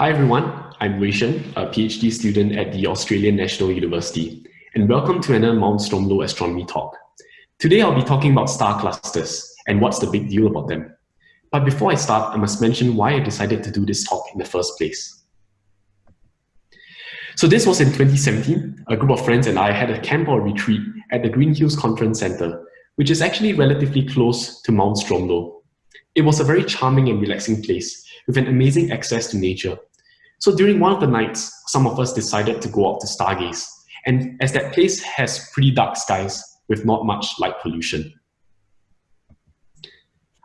Hi everyone, I'm Wei Shen, a PhD student at the Australian National University, and welcome to another Mount Stromlo Astronomy Talk. Today I'll be talking about star clusters and what's the big deal about them. But before I start, I must mention why I decided to do this talk in the first place. So this was in 2017. A group of friends and I had a camp or retreat at the Green Hills Conference Center, which is actually relatively close to Mount Stromlo. It was a very charming and relaxing place with an amazing access to nature. So during one of the nights, some of us decided to go out to stargaze. And as that place has pretty dark skies with not much light pollution,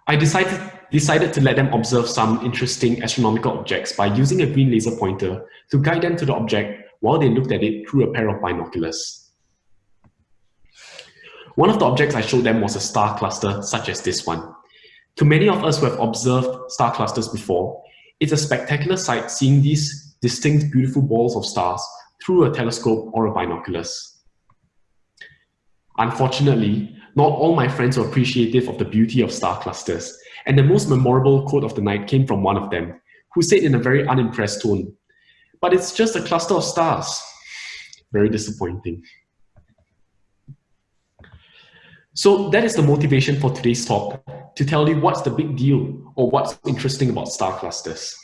I decided, decided to let them observe some interesting astronomical objects by using a green laser pointer to guide them to the object while they looked at it through a pair of binoculars. One of the objects I showed them was a star cluster such as this one. To many of us who have observed star clusters before, it's a spectacular sight seeing these distinct beautiful balls of stars through a telescope or a binoculars. Unfortunately, not all my friends were appreciative of the beauty of star clusters, and the most memorable quote of the night came from one of them, who said in a very unimpressed tone, but it's just a cluster of stars. Very disappointing. So that is the motivation for today's talk, to tell you what's the big deal or what's interesting about star clusters.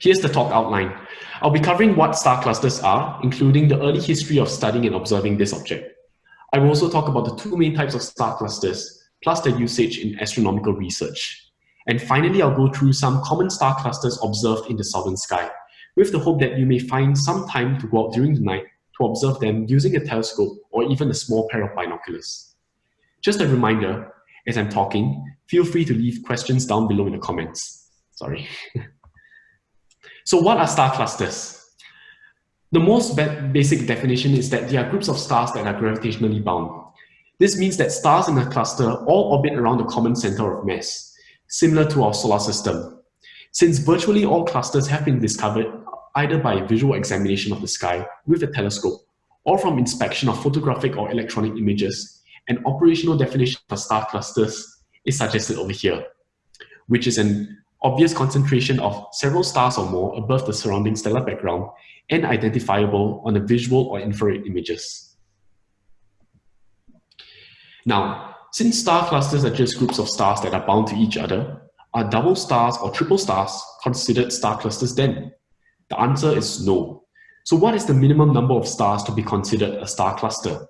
Here's the talk outline. I'll be covering what star clusters are, including the early history of studying and observing this object. I will also talk about the two main types of star clusters, plus their usage in astronomical research. And finally, I'll go through some common star clusters observed in the southern sky, with the hope that you may find some time to go out during the night to observe them using a telescope or even a small pair of binoculars. Just a reminder, as I'm talking, feel free to leave questions down below in the comments. Sorry. so what are star clusters? The most basic definition is that they are groups of stars that are gravitationally bound. This means that stars in a cluster all orbit around a common center of mass, similar to our solar system. Since virtually all clusters have been discovered either by visual examination of the sky with a telescope or from inspection of photographic or electronic images, an operational definition for star clusters is suggested over here, which is an obvious concentration of several stars or more above the surrounding stellar background and identifiable on the visual or infrared images. Now, since star clusters are just groups of stars that are bound to each other, are double stars or triple stars considered star clusters then? The answer is no. So what is the minimum number of stars to be considered a star cluster?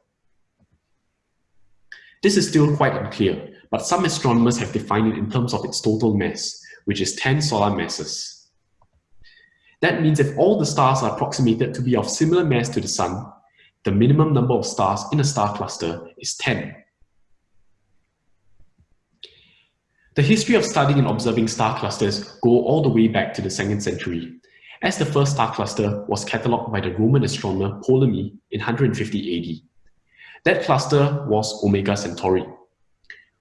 This is still quite unclear, but some astronomers have defined it in terms of its total mass, which is 10 solar masses. That means if all the stars are approximated to be of similar mass to the Sun, the minimum number of stars in a star cluster is 10. The history of studying and observing star clusters go all the way back to the 2nd century, as the first star cluster was catalogued by the Roman astronomer Ptolemy in 150 AD. That cluster was Omega Centauri.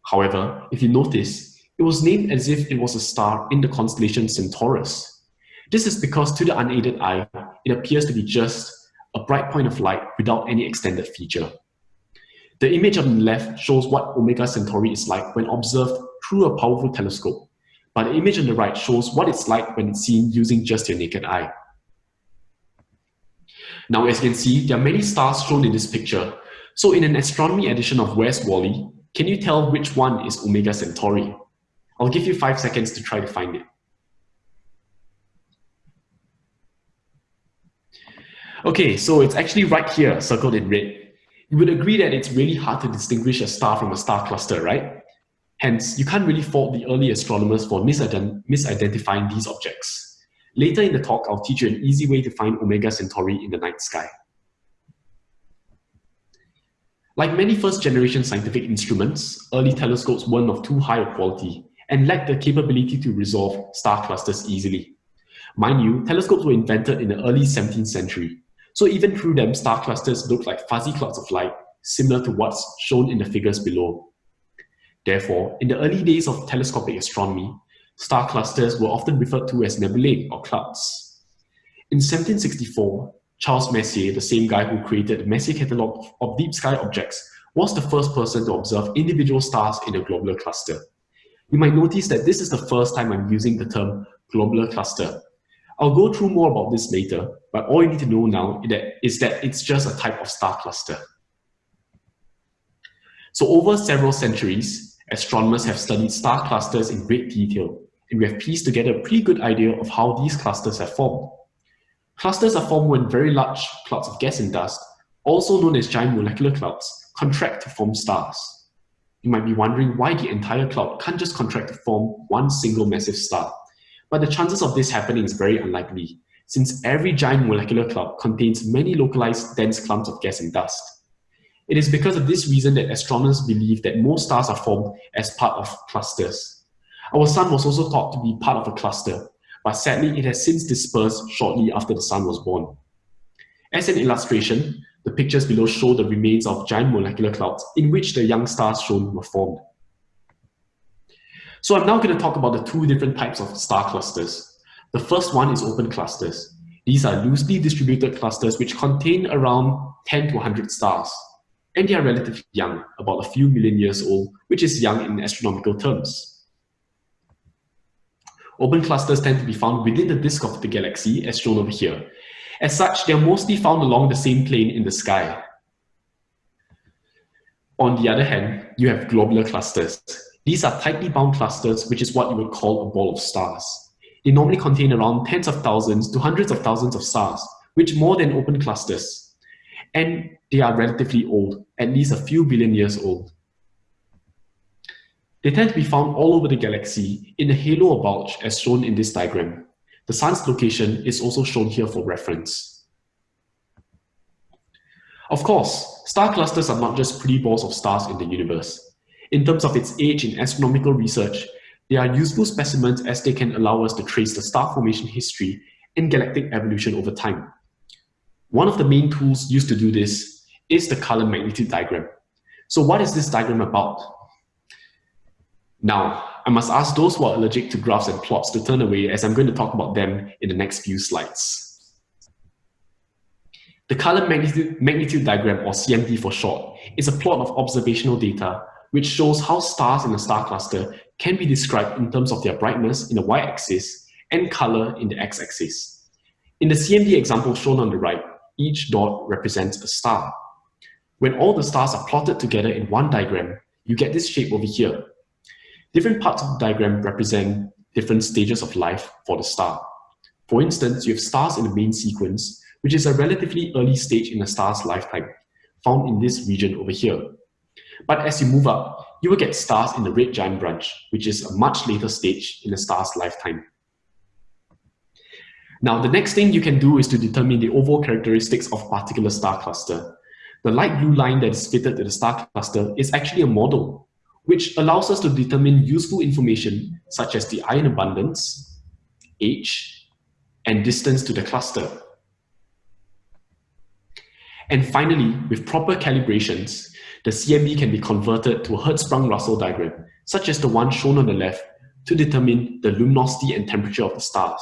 However, if you notice, it was named as if it was a star in the constellation Centaurus. This is because to the unaided eye, it appears to be just a bright point of light without any extended feature. The image on the left shows what Omega Centauri is like when observed through a powerful telescope but the image on the right shows what it's like when it's seen using just your naked eye. Now, as you can see, there are many stars shown in this picture. So in an astronomy edition of Where's Wally, can you tell which one is Omega Centauri? I'll give you five seconds to try to find it. Okay, so it's actually right here, circled in red. You would agree that it's really hard to distinguish a star from a star cluster, right? Hence, you can't really fault the early astronomers for misident misidentifying these objects. Later in the talk, I'll teach you an easy way to find Omega Centauri in the night sky. Like many first-generation scientific instruments, early telescopes weren't of too high a quality and lacked the capability to resolve star clusters easily. Mind you, telescopes were invented in the early 17th century, so even through them, star clusters looked like fuzzy clouds of light, similar to what's shown in the figures below. Therefore, in the early days of telescopic astronomy, star clusters were often referred to as nebulae or clouds. In 1764, Charles Messier, the same guy who created the Messier catalogue of deep sky objects, was the first person to observe individual stars in a globular cluster. You might notice that this is the first time I'm using the term globular cluster. I'll go through more about this later, but all you need to know now is that it's just a type of star cluster. So over several centuries, astronomers have studied star clusters in great detail, and we have pieced together a pretty good idea of how these clusters have formed. Clusters are formed when very large clouds of gas and dust, also known as giant molecular clouds, contract to form stars. You might be wondering why the entire cloud can't just contract to form one single massive star. But the chances of this happening is very unlikely, since every giant molecular cloud contains many localized dense clumps of gas and dust. It is because of this reason that astronomers believe that most stars are formed as part of clusters. Our sun was also thought to be part of a cluster, but sadly it has since dispersed shortly after the sun was born. As an illustration, the pictures below show the remains of giant molecular clouds in which the young stars shown were formed. So I'm now going to talk about the two different types of star clusters. The first one is open clusters. These are loosely distributed clusters which contain around 10 to 100 stars and they are relatively young, about a few million years old, which is young in astronomical terms. Open clusters tend to be found within the disk of the galaxy, as shown over here. As such, they are mostly found along the same plane in the sky. On the other hand, you have globular clusters. These are tightly bound clusters, which is what you would call a ball of stars. They normally contain around tens of thousands to hundreds of thousands of stars, which more than open clusters and they are relatively old, at least a few billion years old. They tend to be found all over the galaxy in the halo or bulge as shown in this diagram. The sun's location is also shown here for reference. Of course, star clusters are not just pretty balls of stars in the universe. In terms of its age in astronomical research, they are useful specimens as they can allow us to trace the star formation history and galactic evolution over time. One of the main tools used to do this is the color magnitude diagram. So what is this diagram about? Now, I must ask those who are allergic to graphs and plots to turn away as I'm going to talk about them in the next few slides. The color magnitude, magnitude diagram, or CMD for short, is a plot of observational data which shows how stars in a star cluster can be described in terms of their brightness in the y-axis and color in the x-axis. In the CMD example shown on the right, each dot represents a star. When all the stars are plotted together in one diagram, you get this shape over here. Different parts of the diagram represent different stages of life for the star. For instance, you have stars in the main sequence, which is a relatively early stage in a star's lifetime, found in this region over here. But as you move up, you will get stars in the red giant branch, which is a much later stage in a star's lifetime. Now, the next thing you can do is to determine the overall characteristics of a particular star cluster. The light blue line that is fitted to the star cluster is actually a model, which allows us to determine useful information such as the ion abundance, age, and distance to the cluster. And finally, with proper calibrations, the CMD can be converted to a Hertzsprung-Russell diagram, such as the one shown on the left, to determine the luminosity and temperature of the stars.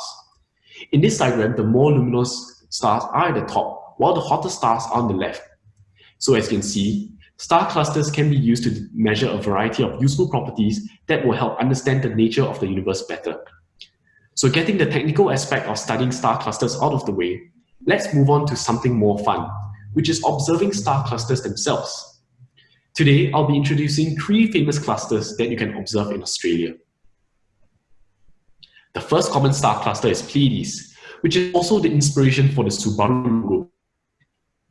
In this diagram, the more luminous stars are at the top, while the hotter stars are on the left. So as you can see, star clusters can be used to measure a variety of useful properties that will help understand the nature of the universe better. So getting the technical aspect of studying star clusters out of the way, let's move on to something more fun, which is observing star clusters themselves. Today, I'll be introducing three famous clusters that you can observe in Australia. The first common star cluster is Pleiades, which is also the inspiration for the Subaru logo.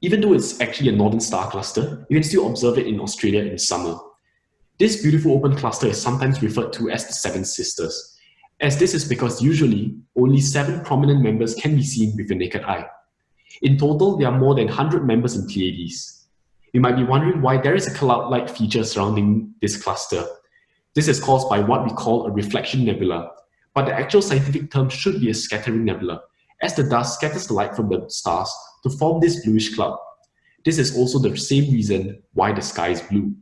Even though it's actually a northern star cluster, you can still observe it in Australia in summer. This beautiful open cluster is sometimes referred to as the Seven Sisters, as this is because usually only seven prominent members can be seen with the naked eye. In total, there are more than 100 members in Pleiades. You might be wondering why there is a cloud-like feature surrounding this cluster. This is caused by what we call a reflection nebula, but the actual scientific term should be a scattering nebula, as the dust scatters the light from the stars to form this bluish cloud. This is also the same reason why the sky is blue.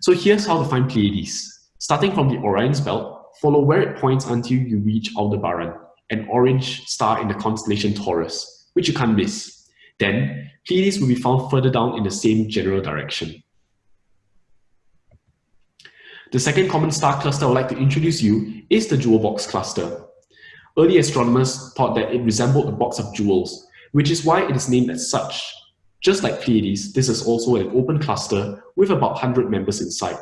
So here's how to find Pleiades. Starting from the Orion's belt, follow where it points until you reach Aldebaran, an orange star in the constellation Taurus, which you can't miss. Then, Pleiades will be found further down in the same general direction. The second common star cluster I would like to introduce you is the jewel box cluster. Early astronomers thought that it resembled a box of jewels, which is why it is named as such. Just like Pleiades, this is also an open cluster with about 100 members inside.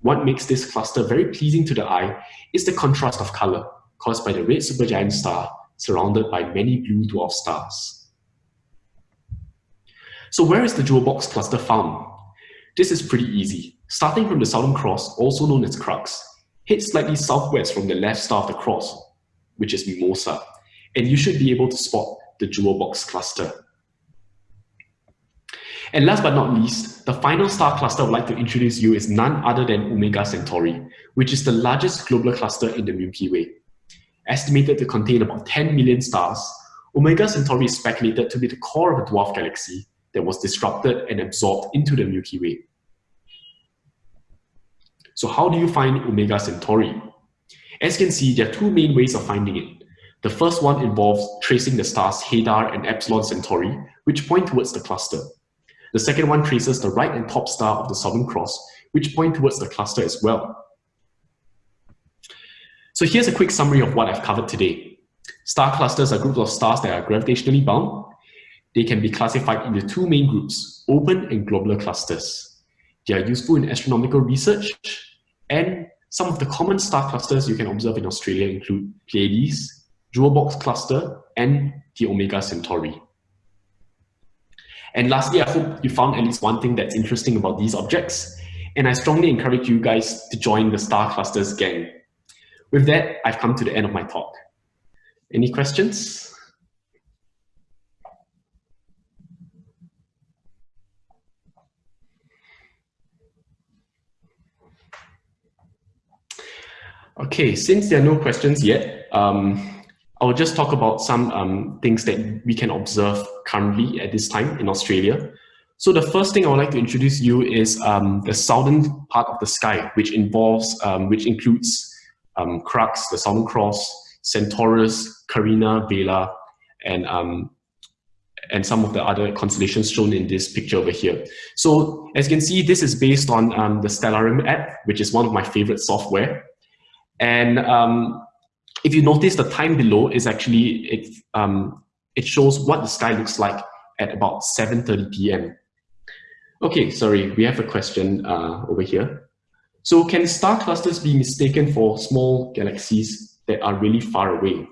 What makes this cluster very pleasing to the eye is the contrast of color caused by the red supergiant star surrounded by many blue dwarf stars. So where is the jewel box cluster found? This is pretty easy. Starting from the Southern Cross, also known as Crux, head slightly southwest from the left star of the cross, which is Mimosa, and you should be able to spot the jewel box cluster. And last but not least, the final star cluster I would like to introduce you is none other than Omega Centauri, which is the largest globular cluster in the Milky Way. Estimated to contain about 10 million stars, Omega Centauri is speculated to be the core of a dwarf galaxy that was disrupted and absorbed into the Milky Way. So how do you find Omega Centauri? As you can see, there are two main ways of finding it. The first one involves tracing the stars Hadar and Epsilon Centauri, which point towards the cluster. The second one traces the right and top star of the Southern Cross, which point towards the cluster as well. So here's a quick summary of what I've covered today. Star clusters are groups of stars that are gravitationally bound. They can be classified into two main groups, open and globular clusters. They are useful in astronomical research, and some of the common star clusters you can observe in Australia include Pleiades, Jewel Box Cluster, and the Omega Centauri. And lastly, I hope you found at least one thing that's interesting about these objects, and I strongly encourage you guys to join the Star Clusters gang. With that, I've come to the end of my talk. Any questions? Okay, since there are no questions yet, um, I'll just talk about some um, things that we can observe currently at this time in Australia. So the first thing I would like to introduce you is um, the southern part of the sky, which involves, um, which includes um, Crux, the Southern Cross, Centaurus, Carina, Vela, and um, and some of the other constellations shown in this picture over here. So as you can see, this is based on um, the Stellarium app, which is one of my favorite software. And um, if you notice the time below is actually, it, um, it shows what the sky looks like at about 7.30 p.m. Okay, sorry, we have a question uh, over here. So can star clusters be mistaken for small galaxies that are really far away?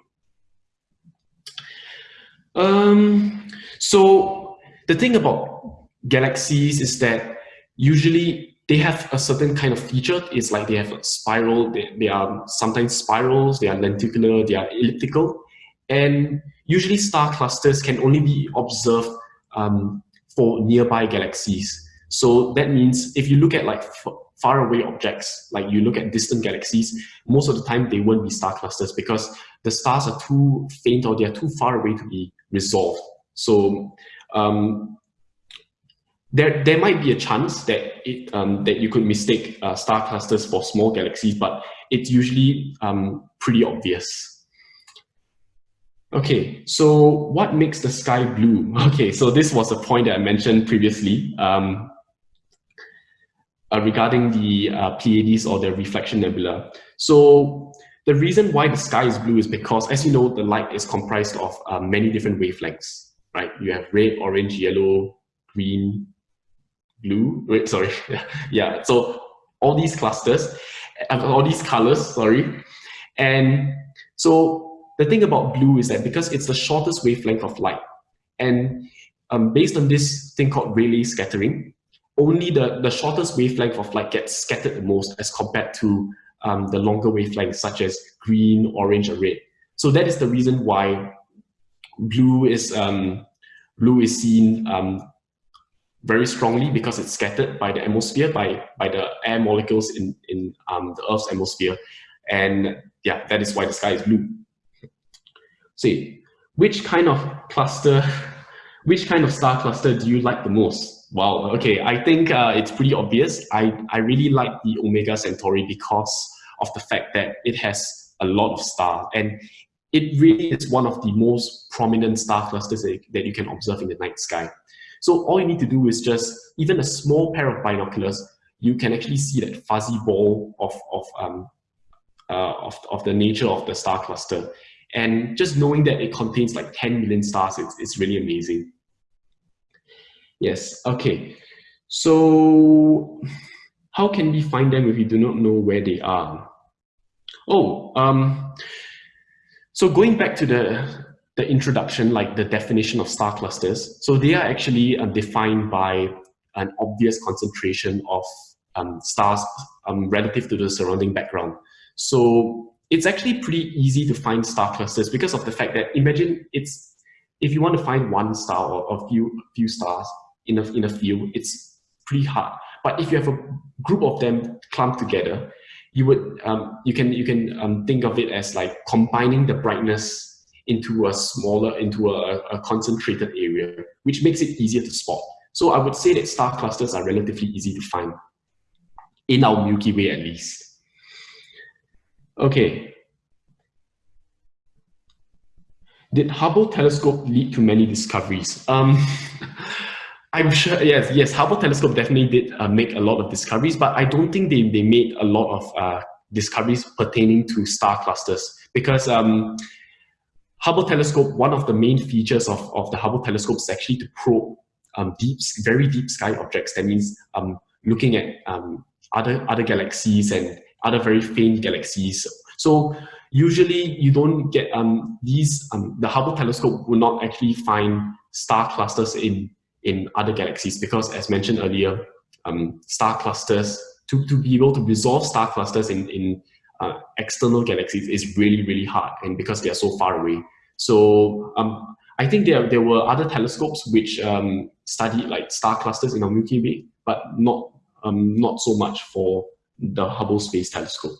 Um, so the thing about galaxies is that usually they have a certain kind of feature. It's like they have a spiral, they, they are sometimes spirals, they are lenticular, they are elliptical. And usually star clusters can only be observed um, for nearby galaxies. So that means if you look at like far away objects, like you look at distant galaxies, most of the time they won't be star clusters because the stars are too faint or they're too far away to be resolved. So um, there there might be a chance that it um, that you could mistake uh, star clusters for small galaxies, but it's usually um, pretty obvious. Okay, so what makes the sky blue? Okay, so this was a point that I mentioned previously um, uh, regarding the uh, Pleiades or the reflection nebula. So the reason why the sky is blue is because, as you know, the light is comprised of uh, many different wavelengths, right? You have red, orange, yellow, green, blue, wait, sorry, yeah, so all these clusters, uh, all these colors, sorry. And so the thing about blue is that because it's the shortest wavelength of light, and um, based on this thing called Rayleigh scattering, only the, the shortest wavelength of light gets scattered the most as compared to um, the longer wavelengths such as green, orange, or red. So that is the reason why blue is um, blue is seen um, very strongly because it's scattered by the atmosphere, by, by the air molecules in, in um, the Earth's atmosphere. And yeah, that is why the sky is blue. See, which kind of cluster, which kind of star cluster do you like the most? Wow, okay, I think uh, it's pretty obvious. I, I really like the Omega Centauri because of the fact that it has a lot of stars and it really is one of the most prominent star clusters that, that you can observe in the night sky. So all you need to do is just, even a small pair of binoculars, you can actually see that fuzzy ball of, of, um, uh, of, of the nature of the star cluster. And just knowing that it contains like 10 million stars, it's, it's really amazing. Yes, okay. So how can we find them if we do not know where they are? Oh, um, so going back to the, the introduction, like the definition of star clusters, so they are actually uh, defined by an obvious concentration of um, stars um, relative to the surrounding background. So it's actually pretty easy to find star clusters because of the fact that imagine it's if you want to find one star or a few few stars in a in a field, it's pretty hard. But if you have a group of them clumped together, you would um, you can you can um, think of it as like combining the brightness into a smaller into a, a concentrated area, which makes it easier to spot. So I would say that star clusters are relatively easy to find in our Milky Way at least. Okay. Did Hubble telescope lead to many discoveries? Um, I'm sure, yes, yes, Hubble telescope definitely did uh, make a lot of discoveries, but I don't think they, they made a lot of uh, discoveries pertaining to star clusters because um, Hubble telescope, one of the main features of, of the Hubble telescope is actually to probe um, deep, very deep sky objects. That means um, looking at um, other, other galaxies and other very faint galaxies. So usually you don't get um, these, um, the Hubble telescope will not actually find star clusters in in other galaxies because as mentioned earlier, um, star clusters, to, to be able to resolve star clusters in, in uh, external galaxies is really, really hard and because they are so far away. So um, I think there, there were other telescopes which um, studied like star clusters in our Milky Way, but not, um, not so much for the Hubble Space Telescope.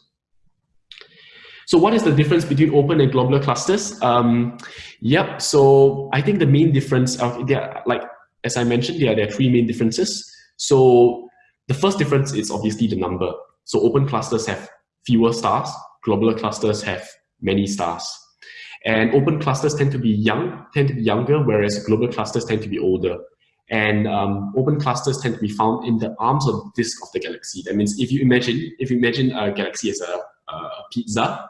So what is the difference between open and globular clusters? Um, yep, so I think the main difference, of, there, like as I mentioned, there there are three main differences. So the first difference is obviously the number. So open clusters have fewer stars, globular clusters have many stars. And open clusters tend to be young, tend to be younger, whereas globular clusters tend to be older. And um, open clusters tend to be found in the arms of the disk of the galaxy. That means if you imagine, if you imagine a galaxy as a, a pizza,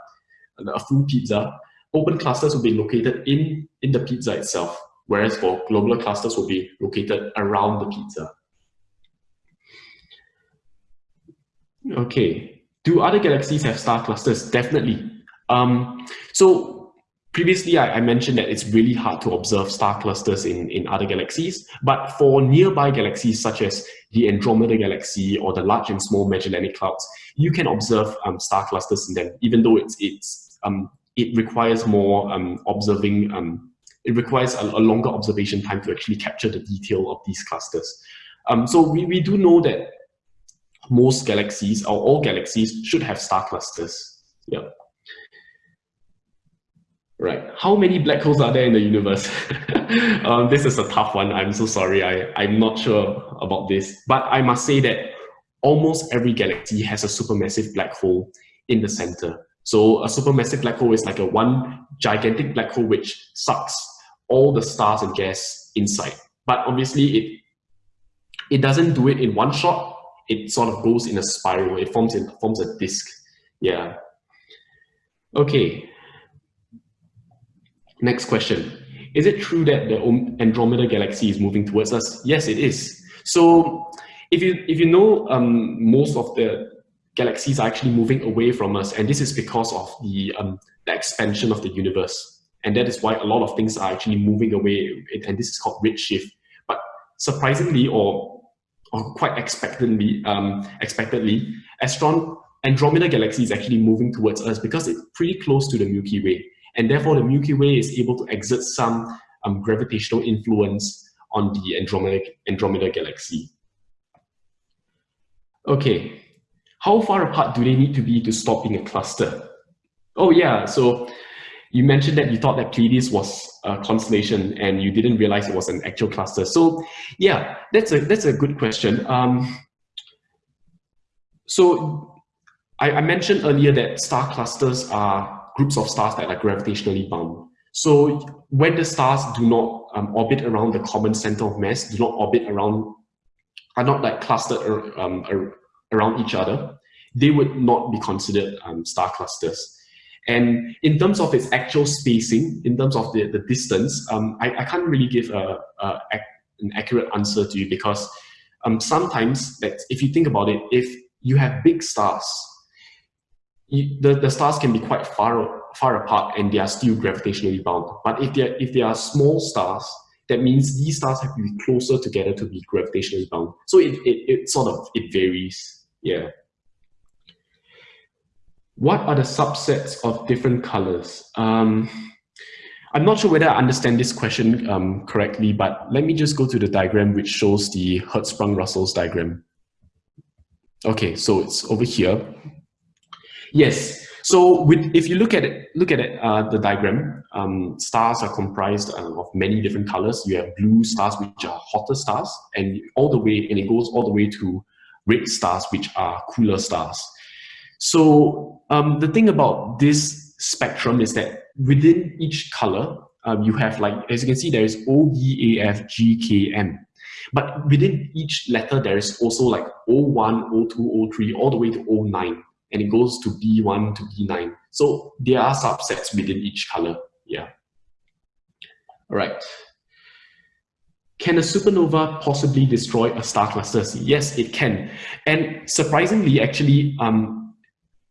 a full pizza, open clusters will be located in, in the pizza itself whereas for globular clusters will be located around the pizza. Okay, do other galaxies have star clusters? Definitely. Um, so previously I, I, mentioned that it's really hard to observe star clusters in, in other galaxies, but for nearby galaxies such as the Andromeda Galaxy or the Large and Small Magellanic Clouds, you can observe um, star clusters in them, even though it's, it's, um, it requires more um, observing um, it requires a, a, longer observation time to actually capture the detail of these clusters. Um, so we, we do know that most galaxies or all galaxies should have star clusters. Yeah. Right. How many black holes are there in the universe? um, this is a tough one. I'm so sorry. I, I'm not sure about this. But I must say that almost every galaxy has a supermassive black hole in the center. So a supermassive black hole is like a one gigantic black hole which sucks all the stars and gas inside. But obviously it it doesn't do it in one shot. It sort of goes in a spiral. It forms in forms a disk. Yeah. Okay. Next question. Is it true that the Andromeda galaxy is moving towards us? Yes, it is. So if you if you know um, most of the galaxies are actually moving away from us, and this is because of the um, the expansion of the universe. And that is why a lot of things are actually moving away, and this is called redshift. But surprisingly, or, or quite expectantly, um, expectedly, Astron Andromeda Galaxy is actually moving towards us because it's pretty close to the Milky Way. And therefore, the Milky Way is able to exert some um, gravitational influence on the Andromeda, Andromeda Galaxy. Okay, how far apart do they need to be to stop being a cluster? Oh yeah, so you mentioned that you thought that Pleiades was a constellation and you didn't realize it was an actual cluster. So yeah, that's a, that's a good question. Um, so I, I mentioned earlier that star clusters are groups of stars that are gravitationally bound. So when the stars do not um, orbit around the common center of mass, do not orbit around, are not like clustered um, around each other, they would not be considered um, star clusters. And in terms of its actual spacing, in terms of the, the distance, um, I, I can't really give a, a, an accurate answer to you because um, sometimes, that if you think about it, if you have big stars, you, the, the stars can be quite far, far apart and they are still gravitationally bound. But if, they're, if they are small stars, that means these stars have to be closer together to be gravitationally bound. So it, it, it sort of, it varies, yeah. What are the subsets of different colors? Um, I'm not sure whether I understand this question um, correctly, but let me just go to the diagram which shows the Hertzsprung-Russell's diagram. Okay, so it's over here. Yes, so with, if you look at it, look at it, uh, the diagram, um, stars are comprised uh, of many different colors. You have blue stars, which are hotter stars, and all the way, and it goes all the way to red stars, which are cooler stars. So um, the thing about this spectrum is that within each color, um, you have like, as you can see, there is O, E, A, F, G, K, M. But within each letter, there is also like O1, O2, O3, all the way to O9. And it goes to B1 to B9. So there are subsets within each color. Yeah. All right. Can a supernova possibly destroy a star cluster? Yes, it can. And surprisingly, actually, um,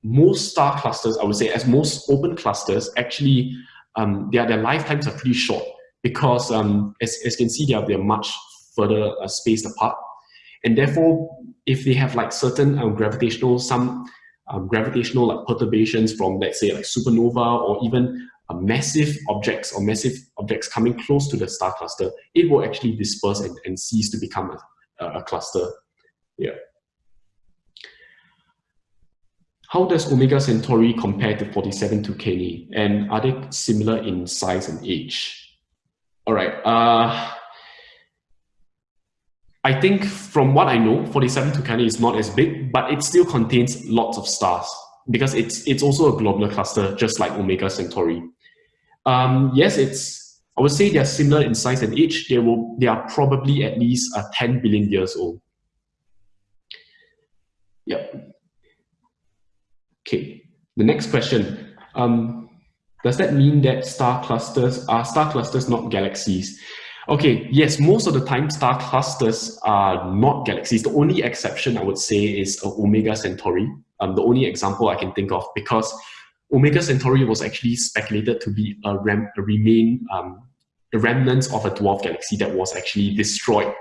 most star clusters, I would say, as most open clusters, actually, um, their, their lifetimes are pretty short because, um, as, as you can see, they are, they're much further uh, spaced apart. And therefore, if they have like certain um, gravitational, some um, gravitational like perturbations from, let's say, like supernova or even uh, massive objects or massive objects coming close to the star cluster, it will actually disperse and, and cease to become a, a cluster. Yeah. How does Omega Centauri compare to 47 Tucanae? And are they similar in size and age? All right. Uh, I think from what I know, 47 Tucanae is not as big, but it still contains lots of stars because it's it's also a globular cluster, just like Omega Centauri. Um, yes, it's I would say they're similar in size and age. They will they are probably at least uh, 10 billion years old. Yep. Okay, the next question. Um, does that mean that star clusters are star clusters not galaxies? Okay, yes, most of the time star clusters are not galaxies. The only exception I would say is uh, Omega Centauri. Um, the only example I can think of because Omega Centauri was actually speculated to be a, rem a remain um, a remnant of a dwarf galaxy that was actually destroyed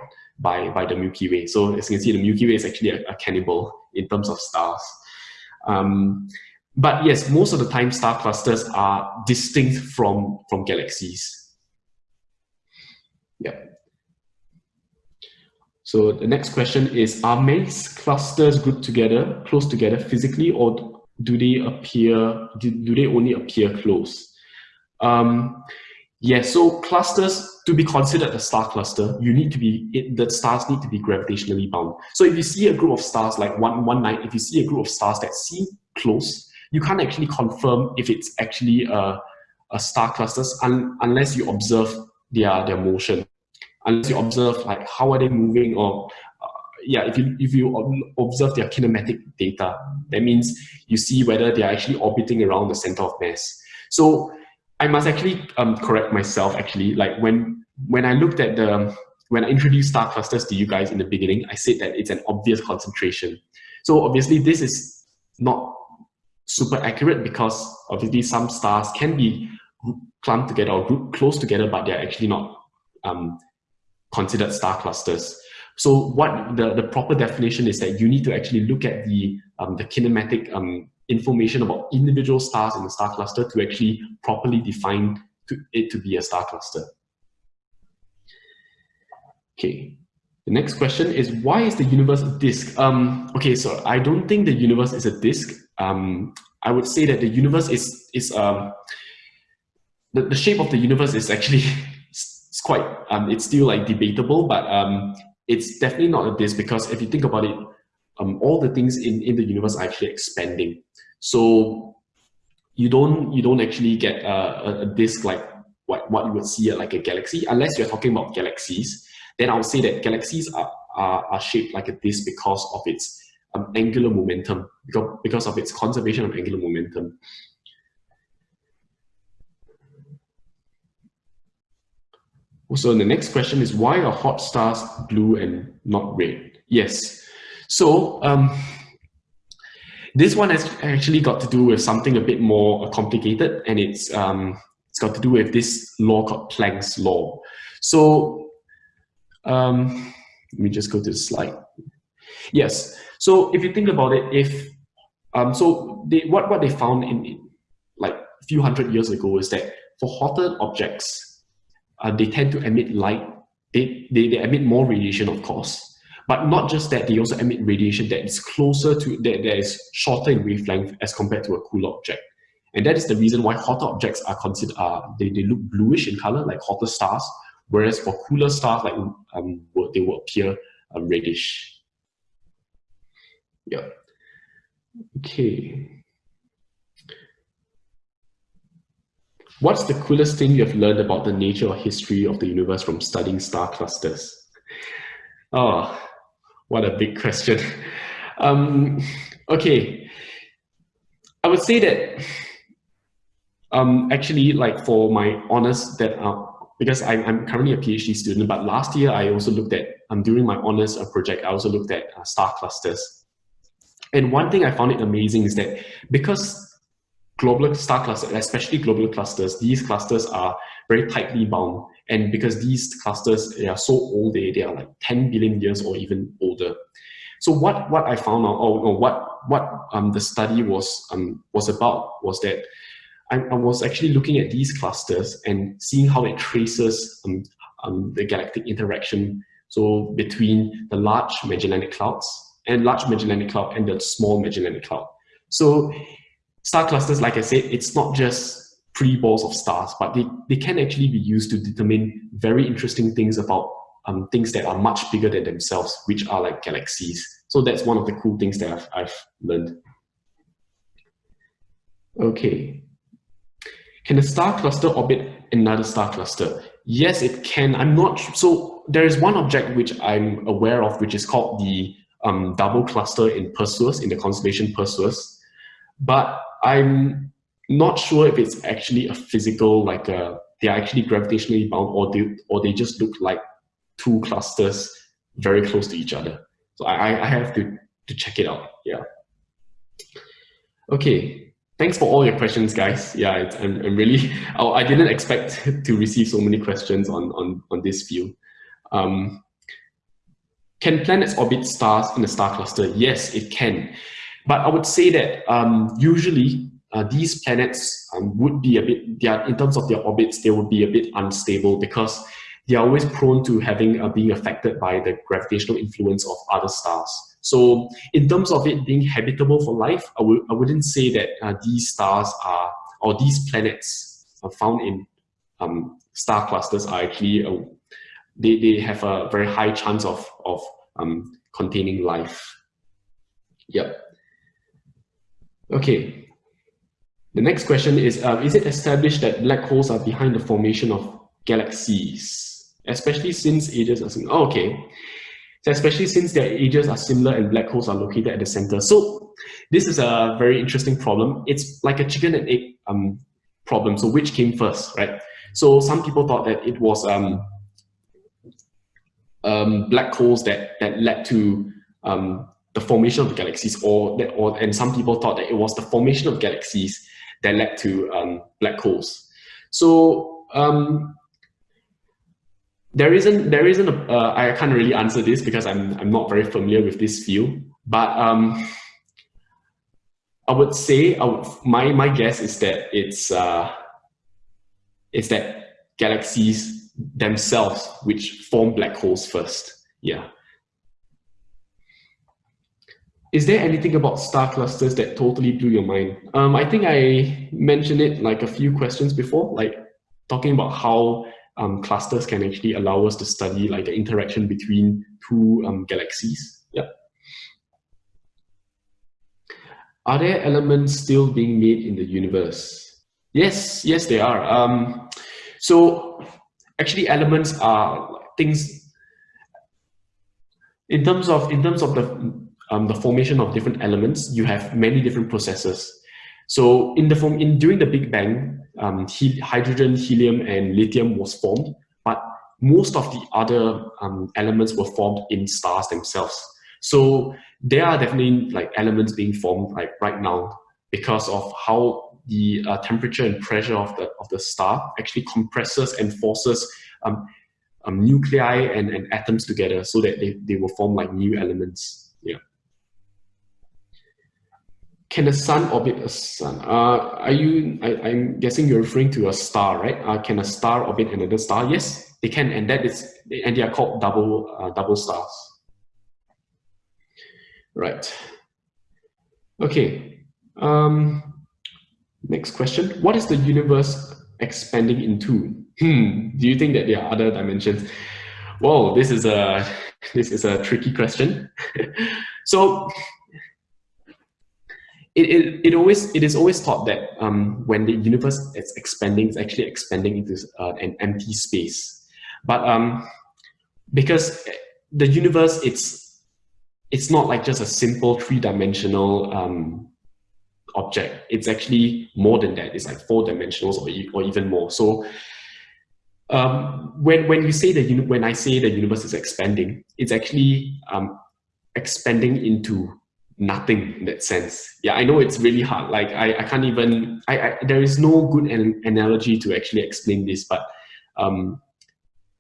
by, by the Milky Way. So as you can see, the Milky Way is actually a, a cannibal in terms of stars. Um, but yes, most of the time star clusters are distinct from, from galaxies. Yeah. So the next question is, are many clusters grouped together, close together physically, or do they appear, do, do they only appear close? Um, yeah, so clusters, to be considered a star cluster, you need to be, it, the stars need to be gravitationally bound. So if you see a group of stars like one, one night, if you see a group of stars that seem close, you can't actually confirm if it's actually a, a star clusters un, unless you observe their, their motion. Unless you observe like how are they moving or uh, yeah, if you, if you observe their kinematic data, that means you see whether they are actually orbiting around the center of mass. So I must actually um, correct myself actually. Like when when I looked at the when I introduced star clusters to you guys in the beginning, I said that it's an obvious concentration. So obviously this is not super accurate because obviously some stars can be clumped together or grouped close together, but they're actually not um, considered star clusters. So what the, the proper definition is that you need to actually look at the, um, the kinematic um, information about individual stars in the star cluster to actually properly define to, it to be a star cluster. Okay, the next question is why is the universe a disk? Um, okay, so I don't think the universe is a disk. Um, I would say that the universe is is um, the, the shape of the universe is actually it's quite um, it's still like debatable, but um, it's definitely not a disk because if you think about it, um, all the things in, in the universe are actually expanding. So you don't you don't actually get a, a disk like what, what you would see like a galaxy unless you're talking about galaxies. Then I would say that galaxies are, are, are shaped like a disk because of its um, angular momentum because, because of its conservation of angular momentum. So the next question is why are hot stars blue and not red? Yes. So um, this one has actually got to do with something a bit more complicated and it's, um, it's got to do with this law called Planck's law. So um, let me just go to the slide. Yes. So if you think about it, if um, so they, what, what they found in, like a few hundred years ago is that for hotter objects, uh, they tend to emit light. They, they, they emit more radiation, of course. But not just that, they also emit radiation that is closer to, that, that is shorter in wavelength as compared to a cooler object. And that is the reason why hotter objects are considered, uh, they, they look bluish in color, like hotter stars, whereas for cooler stars, like um, they will appear um, reddish. Yeah. Okay. What's the coolest thing you have learned about the nature or history of the universe from studying star clusters? Oh, what a big question. Um, okay, I would say that um, actually like for my honors that because I, am currently a PhD student, but last year I also looked at, um, during my honors project, I also looked at uh, star clusters. And one thing I found it amazing is that because global star clusters, especially global clusters, these clusters are very tightly bound. And because these clusters they are so old, they, they are like 10 billion years or even older. So what, what I found out, or, or what, what um, the study was, um, was about was that I, I, was actually looking at these clusters and seeing how it traces um, um, the galactic interaction. So between the large Magellanic Clouds and large Magellanic Cloud and the small Magellanic Cloud. So Star clusters, like I said, it's not just pretty balls of stars, but they, they can actually be used to determine very interesting things about um, things that are much bigger than themselves, which are like galaxies. So that's one of the cool things that I've, I've learned. Okay. Can a star cluster orbit another star cluster? Yes, it can. I'm not so there is one object which I'm aware of, which is called the um, double cluster in Perseus, in the constellation Perseus. But I'm not sure if it's actually a physical, like uh, they're actually gravitationally bound or they, or they just look like two clusters very close to each other. So I, I have to, to check it out, yeah. Okay, thanks for all your questions, guys. Yeah, I'm, I'm really, I didn't expect to receive so many questions on, on, on this view. Um, can planets orbit stars in a star cluster? Yes, it can. But I would say that um, usually uh, these planets um, would be a bit, they are, in terms of their orbits, they would be a bit unstable because they are always prone to having uh, being affected by the gravitational influence of other stars. So in terms of it being habitable for life, I w I wouldn't say that uh, these stars are, or these planets are found in um, star clusters are actually, uh, they, they have a very high chance of, of um, containing life. Yep. Okay. The next question is, uh, is it established that black holes are behind the formation of galaxies, especially since ages are similar? Oh, okay. So especially since their ages are similar and black holes are located at the center. So this is a very interesting problem. It's like a chicken and egg um, problem. So which came first, right? So some people thought that it was um, um, black holes that, that led to um, the formation of galaxies, or that, or and some people thought that it was the formation of galaxies that led to um, black holes. So um, there isn't there isn't a, uh, I can't really answer this because I'm I'm not very familiar with this field, but um, I would say I would, my my guess is that it's uh, it's that galaxies themselves which form black holes first. Yeah. Is there anything about star clusters that totally blew your mind? Um, I think I mentioned it like a few questions before, like talking about how um, clusters can actually allow us to study like the interaction between two um, galaxies. Yeah. Are there elements still being made in the universe? Yes, yes, they are. Um, so actually elements are things in terms of in terms of the um, the formation of different elements, you have many different processes. So in the form, in during the Big Bang, um, he, hydrogen, helium, and lithium was formed, but most of the other um, elements were formed in stars themselves. So there are definitely like elements being formed like right now because of how the uh, temperature and pressure of the of the star actually compresses and forces um, um, nuclei and, and atoms together so that they, they will form like new elements. Yeah. Can the sun orbit a sun? Uh, are you, I, am guessing you're referring to a star, right? Uh, can a star orbit another star? Yes, they can, and that is, and they are called double, uh, double stars. Right. Okay. Um, next question. What is the universe expanding into? Hmm. Do you think that there are other dimensions? Whoa, this is a this is a tricky question. so it, it, it always it is always thought that um, when the universe is expanding, it's actually expanding into uh, an empty space. But um, because the universe, it's it's not like just a simple three-dimensional um, object. It's actually more than that. It's like four dimensionals or, or even more. So um, when when you say the when I say the universe is expanding, it's actually um, expanding into nothing in that sense. Yeah, I know it's really hard. Like I, I can't even. I, I there is no good an analogy to actually explain this, but um,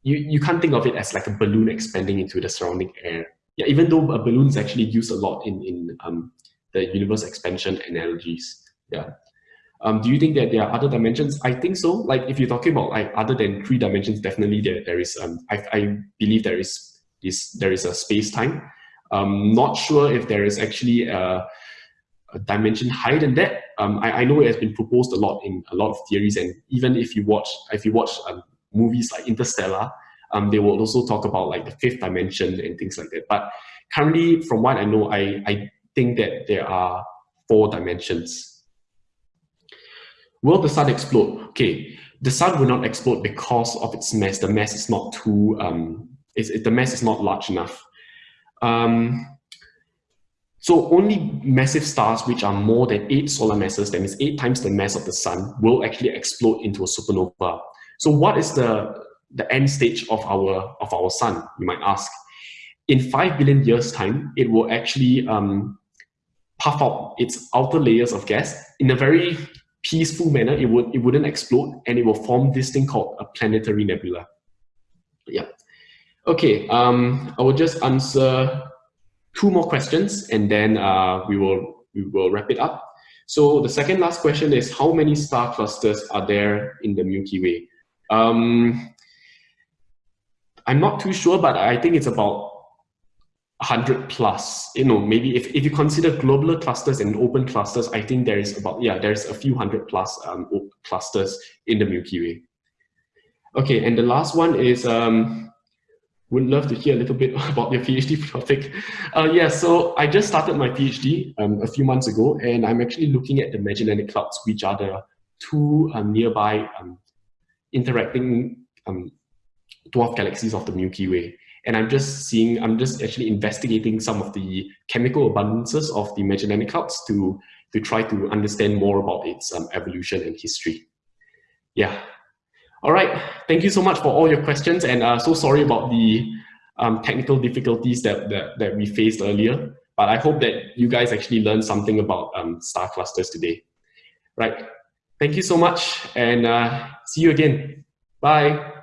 you you can't think of it as like a balloon expanding into the surrounding air. Yeah, even though a balloon is actually used a lot in in um, the universe expansion analogies. Yeah. Um, do you think that there are other dimensions? I think so. Like if you're talking about like other than three dimensions, definitely there, there is, um, I, I believe there is, is, there is a space-time. Um, not sure if there is actually a, a dimension higher than that. Um, I, I, know it has been proposed a lot in a lot of theories, and even if you watch, if you watch um, movies like Interstellar, um, they will also talk about like the fifth dimension and things like that. But currently, from what I know, I, I think that there are four dimensions Will the sun explode? Okay, the sun will not explode because of its mass. The mass is not too, um, it, the mass is not large enough. Um, so only massive stars which are more than eight solar masses, that means eight times the mass of the sun, will actually explode into a supernova. So what is the, the end stage of our, of our sun, you might ask? In five billion years time, it will actually um, puff out its outer layers of gas in a very peaceful manner, it, would, it wouldn't explode and it will form this thing called a planetary nebula. Yeah. Okay, um, I will just answer two more questions and then uh, we, will, we will wrap it up. So the second last question is how many star clusters are there in the Milky Way? Um, I'm not too sure, but I think it's about 100 plus, you know, maybe if, if you consider globular clusters and open clusters, I think there is about, yeah, there's a few hundred plus um, clusters in the Milky Way. Okay, and the last one is, um, would love to hear a little bit about your PhD topic. Uh, yeah, so I just started my PhD um, a few months ago, and I'm actually looking at the Magellanic Clouds, which are the two um, nearby um, interacting um, dwarf galaxies of the Milky Way and I'm just seeing, I'm just actually investigating some of the chemical abundances of the Magellanic Clouds to, to try to understand more about its um, evolution and history. Yeah. All right. Thank you so much for all your questions. And uh, so sorry about the um, technical difficulties that, that, that we faced earlier. But I hope that you guys actually learned something about um, star clusters today. Right. Thank you so much and uh, see you again. Bye.